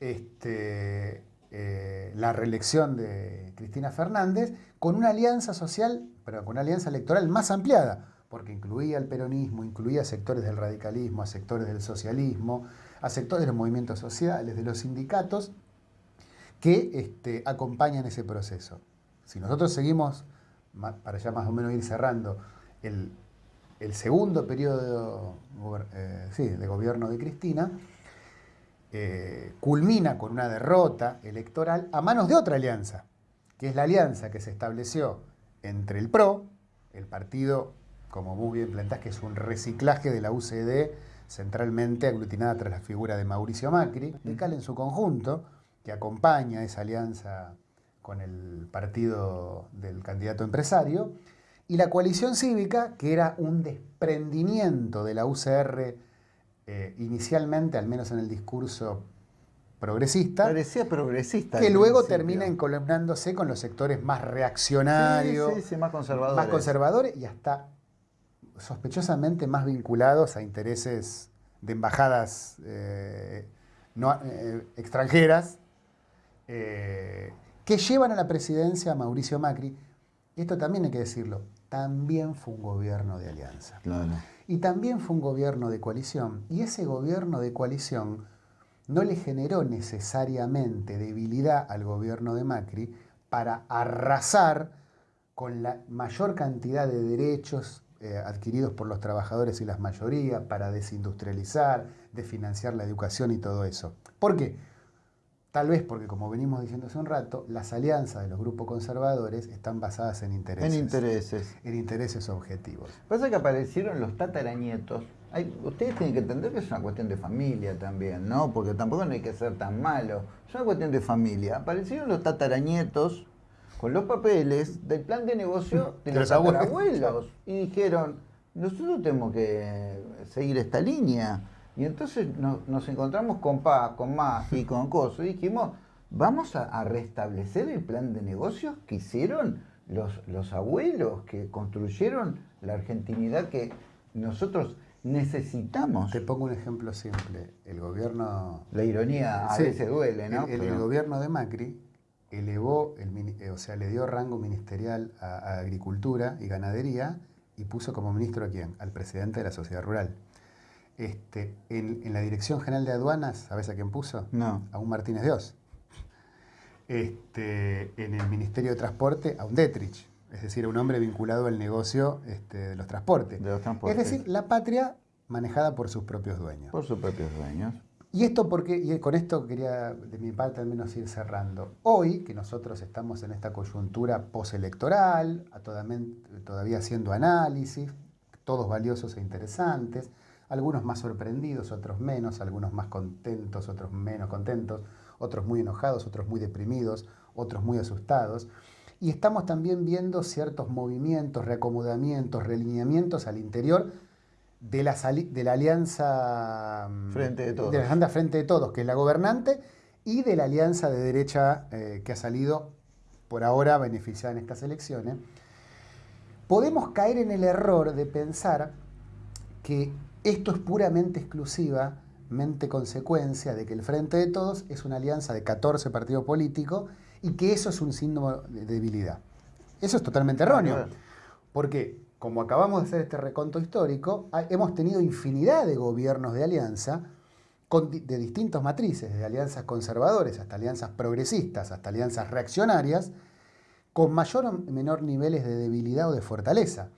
Este, eh, la reelección de Cristina Fernández con una alianza social, pero con una alianza electoral más ampliada, porque incluía el peronismo, incluía sectores del radicalismo, a sectores del socialismo, a sectores de los movimientos sociales, de los sindicatos, que este, acompañan ese proceso. Si nosotros seguimos, para ya más o menos ir cerrando, el, segundo periodo eh, de gobierno de Cristina eh, culmina con una derrota electoral a manos de otra alianza, que es la alianza que se estableció entre el PRO, el partido, como muy bien plantás, que es un reciclaje de la UCD centralmente aglutinada tras la figura de Mauricio Macri, y Cal en su conjunto, que acompaña esa alianza con el partido del candidato empresario, y la coalición cívica, que era un desprendimiento de la UCR eh, inicialmente, al menos en el discurso progresista. Parecía progresista. Que luego termina encolumnándose con los sectores más reaccionarios, más conservadores. Más conservadores y hasta sospechosamente más vinculados a intereses de embajadas eh, eh, extranjeras que llevan a la presidencia a Mauricio Macri. Esto también hay que decirlo también fue un gobierno de alianza. Y también fue un gobierno de coalición. Y ese gobierno de coalición no le generó necesariamente debilidad al gobierno de Macri para arrasar con la mayor cantidad de derechos eh, adquiridos por los trabajadores y las mayorías para desindustrializar, de financiar la educación y todo eso. ¿Por qué? Tal vez porque, como venimos diciendo hace un rato, las alianzas de los grupos conservadores están basadas en intereses. En intereses. En intereses objetivos. Pasa que aparecieron los tataranietos. ustedes tienen que entender que es una cuestión de familia también, ¿no? Porque tampoco no hay que ser tan malo. Es una cuestión de familia. Aparecieron los tataranietos con los papeles del plan de negocio *laughs* de, los, abuelos. Y dijeron, nosotros tenemos que seguir esta línea. Y entonces nos, encontramos con Paz, con Más y con Coso y dijimos, vamos a, restablecer el plan de negocios que hicieron los, los abuelos, que construyeron la argentinidad que nosotros necesitamos. Te pongo un ejemplo simple. El gobierno... La ironía a veces duele, ¿no? El, gobierno de Macri elevó, el, o sea, le dio rango ministerial a, a, Agricultura y Ganadería y puso como ministro a quién? Al presidente de la sociedad rural. Este, en, la Dirección General de Aduanas, ¿sabes a quién puso? No. A un Martínez Dios. Este, en el Ministerio de Transporte, a un Detrich, es decir, a un hombre vinculado al negocio este, de, los transportes. Es decir, la patria manejada por sus propios dueños. Por sus propios dueños. Y esto porque, y con esto quería de mi parte al menos ir cerrando. Hoy, que nosotros estamos en esta coyuntura postelectoral, todavía haciendo análisis, todos valiosos e interesantes, algunos más sorprendidos, otros menos, algunos más contentos, otros menos contentos, otros muy enojados, otros muy deprimidos, otros muy asustados. Y estamos también viendo ciertos movimientos, reacomodamientos, relineamientos al interior de la, de la alianza mm, frente de todos. De la frente de todos, que es la gobernante, y de la alianza de derecha eh, que ha salido por ahora beneficiada en estas elecciones. Podemos caer en el error de pensar que esto es puramente exclusivamente consecuencia de que el Frente de Todos es una alianza de 14 partidos políticos y que eso es un síntoma de debilidad. Eso es totalmente erróneo. Porque, como acabamos de hacer este reconto histórico, hemos tenido infinidad de gobiernos de alianza de distintos matrices, de alianzas conservadores hasta alianzas progresistas, hasta alianzas reaccionarias, con mayor o menor niveles de debilidad o de fortaleza.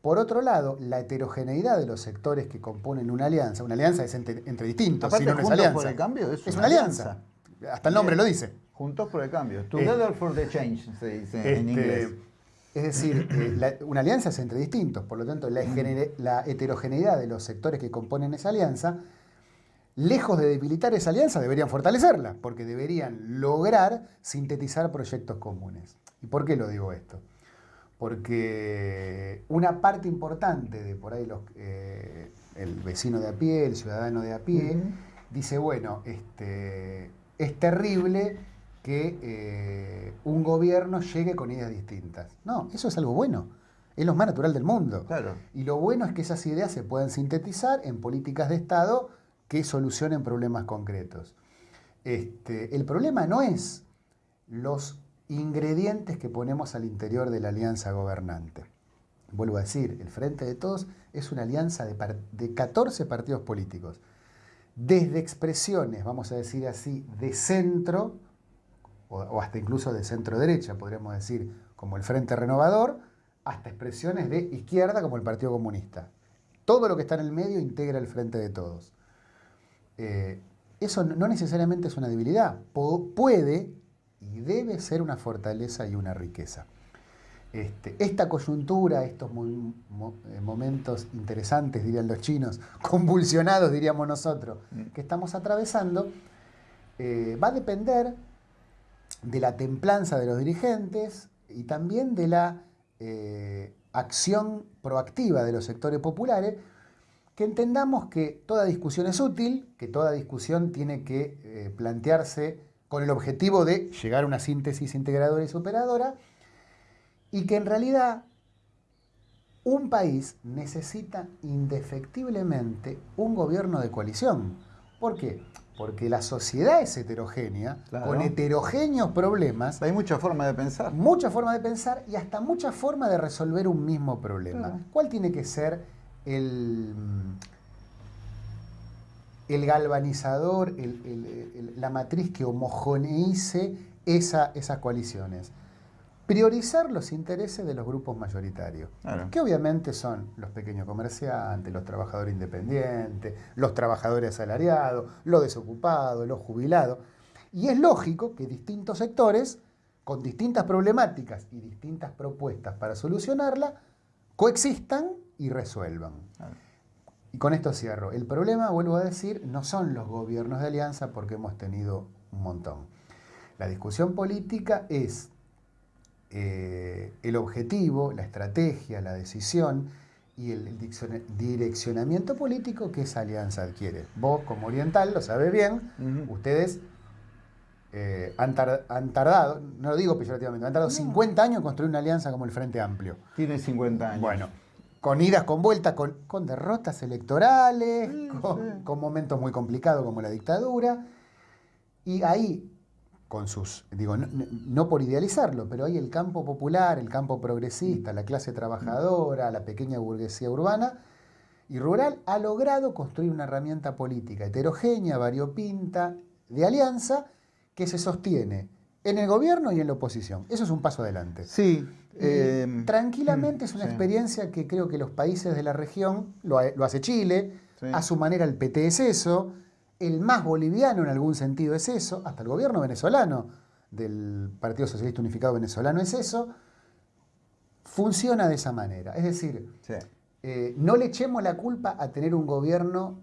Por otro lado, la heterogeneidad de los sectores que componen una alianza, una alianza es entre, distintos, si no, es alianza. Por el cambio es, una, alianza. Hasta el nombre lo dice. Juntos por el cambio. Together for the change, se dice en este, inglés. Es decir, eh, una alianza es entre distintos, por lo tanto, la, la heterogeneidad de los sectores que componen esa alianza, lejos de debilitar esa alianza, deberían fortalecerla, porque deberían lograr sintetizar proyectos comunes. ¿Y por qué lo digo esto? Porque una parte importante de por ahí los, eh, el vecino de a pie, el ciudadano de a pie, dice, bueno, este, es terrible que eh, un gobierno llegue con ideas distintas. No, eso es algo bueno. Es lo más natural del mundo. Claro. Y lo bueno es que esas ideas se puedan sintetizar en políticas de Estado que solucionen problemas concretos. Este, el problema no es los ingredientes que ponemos al interior de la alianza gobernante. Vuelvo a decir, el Frente de Todos es una alianza de, 14 partidos políticos, desde expresiones, vamos a decir así, de centro, o, hasta incluso de centro-derecha, podríamos decir, como el Frente Renovador, hasta expresiones de izquierda, como el Partido Comunista. Todo lo que está en el medio integra el Frente de Todos. Eh, eso no necesariamente es una debilidad. puede y debe ser una fortaleza y una riqueza. Este, esta coyuntura, estos eh, momentos interesantes, dirían los chinos, *laughs* convulsionados, diríamos nosotros, mm. que estamos atravesando, eh, va a depender de la templanza de los dirigentes y también de la eh, acción proactiva de los sectores populares, que entendamos que toda discusión es útil, que toda discusión tiene que plantearse con el objetivo de llegar a una síntesis integradora y superadora, y que en realidad un país necesita indefectiblemente un gobierno de coalición. ¿Por qué? Porque la sociedad es heterogénea, con heterogéneos problemas. Hay mucha forma de pensar. Mucha forma de pensar y hasta mucha forma de resolver un mismo problema. ¿Cuál tiene que ser el, el galvanizador, la matriz que homogeneice esa, esas coaliciones. priorizar los intereses de los grupos mayoritarios, Claro. que obviamente son los pequeños comerciantes, los trabajadores independientes, los trabajadores asalariados, los desocupados, los jubilados. Y es lógico que distintos sectores, con distintas problemáticas y distintas propuestas para solucionarla, coexistan y resuelvan. Claro. Y con esto cierro. El problema, vuelvo a decir, no son los gobiernos de alianza porque hemos tenido un montón. La discusión política es eh, el objetivo, la estrategia, la decisión y el direccionamiento político que esa alianza adquiere. Vos, como oriental, lo sabes bien, ustedes eh, han, tar- han tardado, no lo digo peyorativamente, han tardado 50 años en construir una alianza como el Frente Amplio. Tiene 50 años. Bueno, con idas, con vueltas, con, con derrotas electorales, Sí, con, sí. con momentos muy complicados como la dictadura. Y ahí, con sus, digo, no, no- no por idealizarlo, pero ahí el campo popular, el campo progresista, la clase trabajadora, la pequeña burguesía urbana y rural ha logrado construir una herramienta política heterogénea, variopinta, de alianza, que se sostiene en el gobierno y en la oposición. Eso es un paso adelante. Sí. Eh, tranquilamente es una sí. experiencia que creo que los países de la región, lo, ha- lo hace Chile, Sí. a su manera el PT es eso, el más boliviano en algún sentido es eso, hasta el gobierno venezolano del Partido Socialista Unificado Venezolano es eso, funciona de esa manera. Es decir, sí. eh, no le echemos la culpa a tener un gobierno,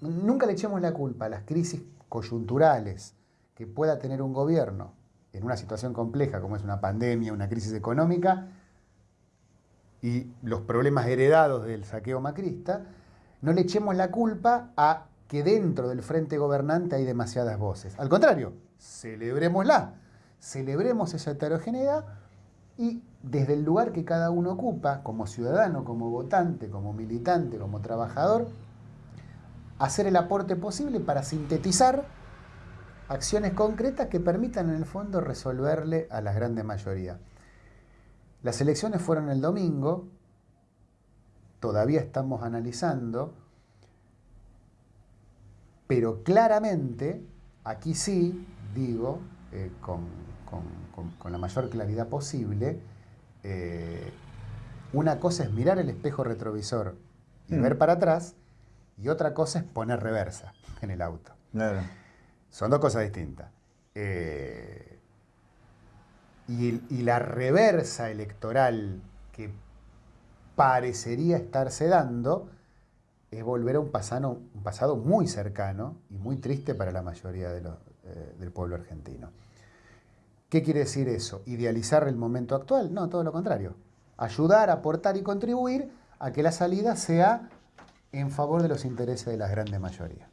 nunca le echemos la culpa a las crisis coyunturales que pueda tener un gobierno en una situación compleja como es una pandemia, una crisis económica y los problemas heredados del saqueo macrista, no le echemos la culpa a que dentro del frente gobernante hay demasiadas voces. Al contrario, celebrémosla, celebremos esa heterogeneidad y desde el lugar que cada uno ocupa, como ciudadano, como votante, como militante, como trabajador, hacer el aporte posible para sintetizar acciones concretas que permitan en el fondo resolverle a la grande mayoría. Las elecciones fueron el domingo, todavía estamos analizando, pero claramente, aquí sí, digo, eh, con, con- con- con la mayor claridad posible, eh, una cosa es mirar el espejo retrovisor y Mm. ver para atrás, y otra cosa es poner reversa en el auto. Claro. Son dos cosas distintas. Eh, y, la reversa electoral que parecería estarse dando es volver a un pasado, muy cercano y muy triste para la mayoría eh, del pueblo argentino. ¿Qué quiere decir eso? ¿Idealizar el momento actual? No, todo lo contrario. Ayudar, aportar y contribuir a que la salida sea en favor de los intereses de la grande mayoría.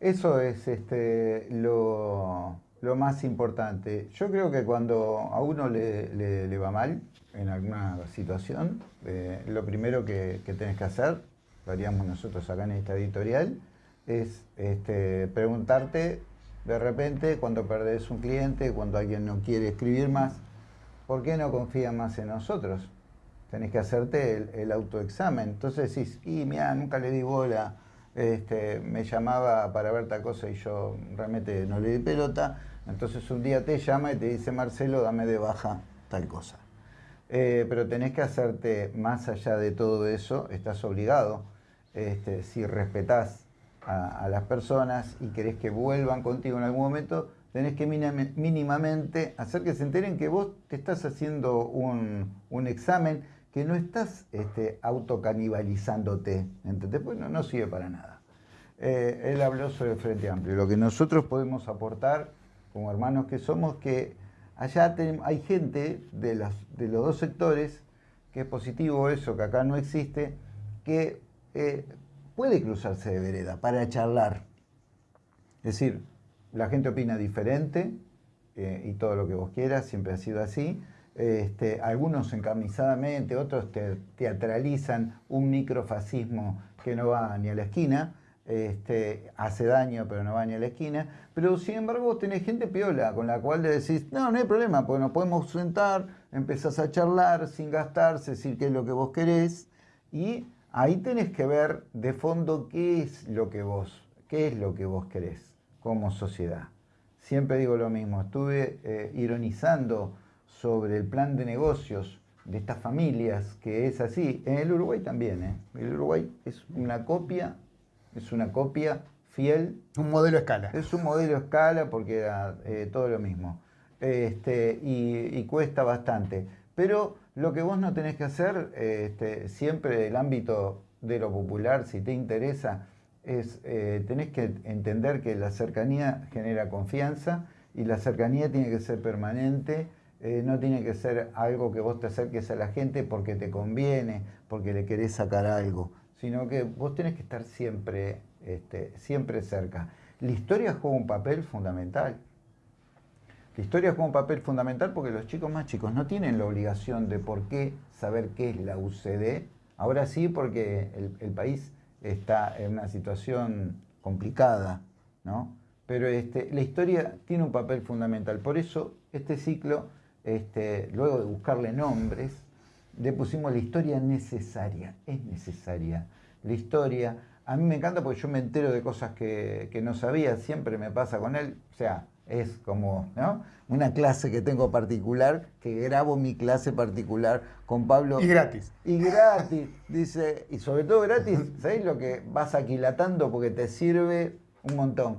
Eso es este, lo, lo más importante. Yo creo que cuando a uno le, le- va mal en alguna situación, eh, lo primero que, que tenés que hacer, lo haríamos nosotros acá en esta editorial, es este, preguntarte de repente cuando perdés un cliente, cuando alguien no quiere escribir más, ¿por qué no confía más en nosotros? Tenés que hacerte el, el autoexamen. Entonces decís, y mira, nunca le di bola, este, me llamaba para ver tal cosa y yo realmente no le di pelota. Entonces un día te llama y te dice, Marcelo, dame de baja tal cosa. Eh, pero tenés que hacerte más allá de todo eso, estás obligado, este, si respetás a, a las personas y querés que vuelvan contigo en algún momento, tenés que mínimamente hacer que se enteren que vos te estás haciendo un, un examen, que no estás este, autocanibalizándote, ¿entendés? Pues no, no sirve para nada. Eh, él habló sobre el Frente Amplio. Lo que nosotros podemos aportar, como hermanos que somos, que allá hay gente de los, de los dos sectores, que es positivo eso, que acá no existe, que eh, puede cruzarse de vereda para charlar. Es decir, la gente opina diferente eh, y todo lo que vos quieras, siempre ha sido así. Este, algunos encarnizadamente, otros te- teatralizan un microfascismo que no va ni a la esquina, este, hace daño pero no va ni a la esquina, pero sin embargo vos tenés gente piola con la cual le decís, no, no hay problema, pues nos podemos sentar, empezás a charlar sin gastarse, decir qué es lo que vos querés y ahí tenés que ver de fondo qué es lo que vos, qué es lo que vos querés como sociedad. Siempre digo lo mismo, estuve eh, ironizando sobre el plan de negocios de estas familias, que es así. En el Uruguay también, ¿eh? El Uruguay es una copia, es una copia fiel. Un modelo escala. Es un modelo escala porque era eh, todo lo mismo. Este, y, cuesta bastante. Pero lo que vos no tenés que hacer, este, siempre el ámbito de lo popular, si te interesa, es eh, tenés que entender que la cercanía genera confianza y la cercanía tiene que ser permanente eh, no tiene que ser algo que vos te acerques a la gente porque te conviene, porque le querés sacar algo, sino que vos tenés que estar siempre, este, siempre cerca. La historia juega un papel fundamental. La historia juega un papel fundamental porque los chicos más chicos no tienen la obligación de por qué saber qué es la UCD. Ahora sí, porque el, país está en una situación complicada, ¿no? Pero este, la historia tiene un papel fundamental. Por eso este ciclo este, luego de buscarle nombres, le pusimos la historia necesaria, es necesaria. La historia, a mí me encanta porque yo me entero de cosas que, no sabía, siempre me pasa con él, o sea, es como una clase que tengo particular, que grabo mi clase particular con Pablo. Y gratis. Y gratis, dice, y sobre todo gratis, ¿sabéis lo que vas aquilatando porque te sirve un montón?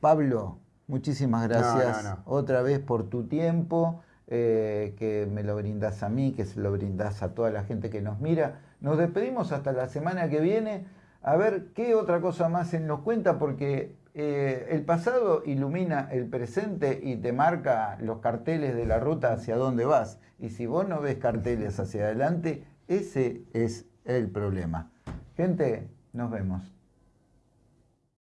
Pablo, muchísimas gracias otra vez por tu tiempo. Eh, que me lo brindas a mí, que se lo brindas a toda la gente que nos mira. Nos despedimos hasta la semana que viene a ver qué otra cosa más se nos cuenta, porque eh, el pasado ilumina el presente y te marca los carteles de la ruta hacia dónde vas. Y si vos no ves carteles hacia adelante, ese es el problema. Gente, nos vemos.